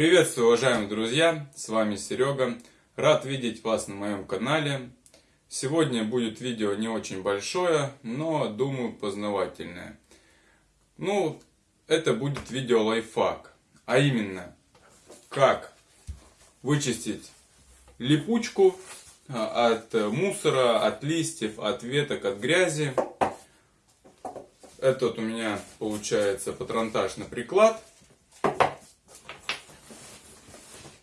Приветствую, уважаемые друзья, с вами Серега. Рад видеть вас на моем канале. Сегодня будет видео не очень большое, но, думаю, познавательное. Ну, это будет видео лайфхак, а именно, как вычистить липучку а, от мусора, от листьев, от веток, от грязи. Этот у меня получается патронтаж приклад.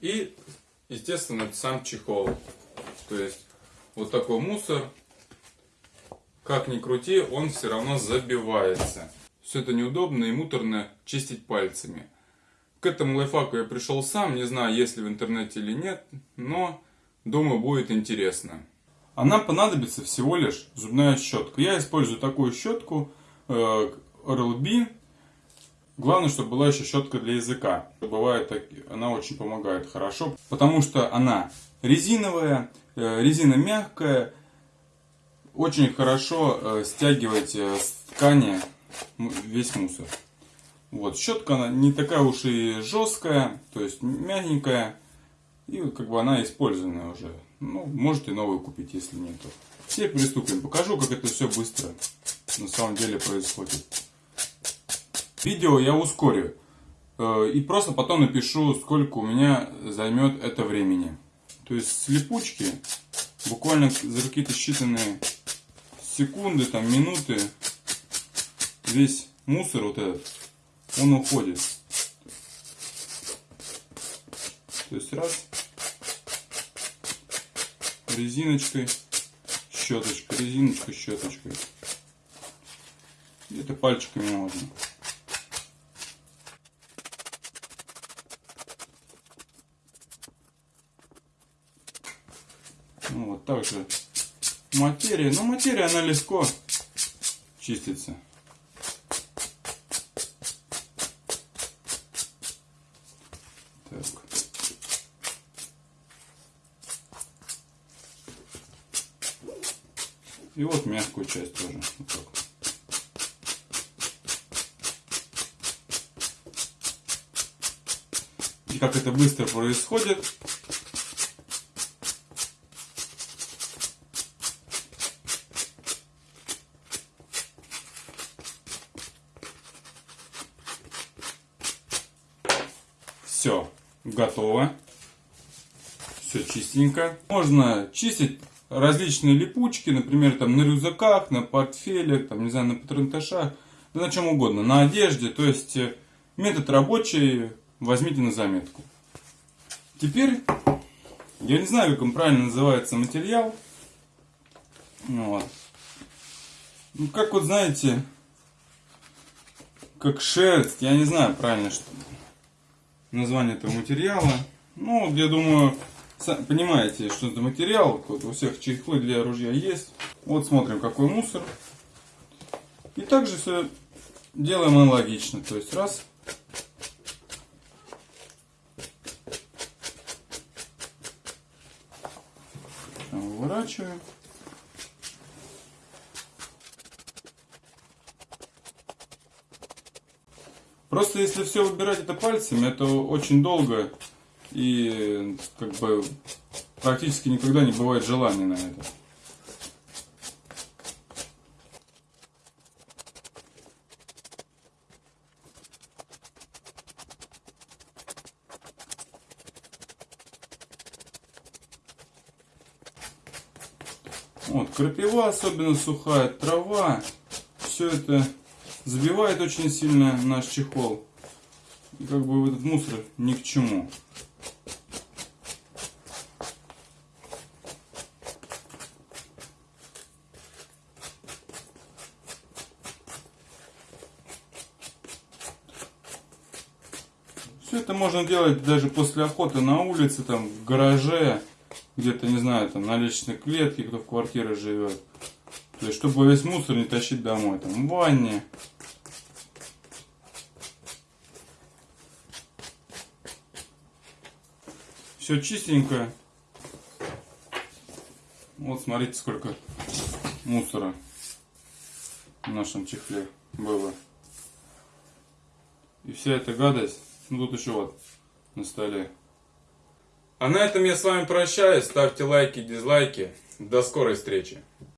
И, естественно, сам чехол. То есть, вот такой мусор, как ни крути, он все равно забивается. Все это неудобно и муторно чистить пальцами. К этому лайфхаку я пришел сам, не знаю, есть ли в интернете или нет, но думаю, будет интересно. А нам понадобится всего лишь зубная щетка. Я использую такую щетку. Э, Главное, чтобы была еще щетка для языка. Бывает, она очень помогает хорошо, потому что она резиновая, э, резина мягкая, очень хорошо э, стягивает с ткани весь мусор. Вот, щетка она не такая уж и жесткая, то есть мягенькая, и как бы она использованная уже. Ну, можете новую купить, если нету. Все приступим. Покажу, как это все быстро на самом деле происходит. Видео я ускорю. Э, и просто потом напишу, сколько у меня займет это времени. То есть с липучки буквально за какие-то считанные секунды, там минуты весь мусор вот этот, он уходит. То есть раз, резиночкой, щеточкой, резиночкой, щеточкой. Где-то пальчиками можно. Ну, вот также материя. Но материя, она легко чистится. Так. И вот мягкую часть тоже. Вот так. И как это быстро происходит. Все, готово. Все чистенько. Можно чистить различные липучки, например, там на рюкзаках, на портфелях, там, не знаю, на патронташах, да на чем угодно, на одежде. То есть э, метод рабочий, возьмите на заметку. Теперь, я не знаю, как он правильно называется материал. Вот. Ну, как вот знаете, как шерсть, я не знаю правильно, что название этого материала. Ну, я думаю, понимаете, что это материал. Вот у всех чехлы для ружья есть. Вот смотрим, какой мусор. И также все делаем аналогично. То есть раз. Выворачиваем. Просто если все выбирать это пальцами, это очень долго и как бы практически никогда не бывает желания на это. Вот, крапива, особенно сухая, трава, все это забивает очень сильно наш чехол. И как бы этот мусор ни к чему. Все это можно делать даже после охоты на улице, там, в гараже, где-то, не знаю, там, на личной клетке, кто в квартире живет. То есть, чтобы весь мусор не тащить домой, там, в ванне. Все чистенько. Вот смотрите, сколько мусора в нашем чехле было. И вся эта гадость, ну тут еще вот на столе. А на этом я с вами прощаюсь. Ставьте лайки, дизлайки. До скорой встречи.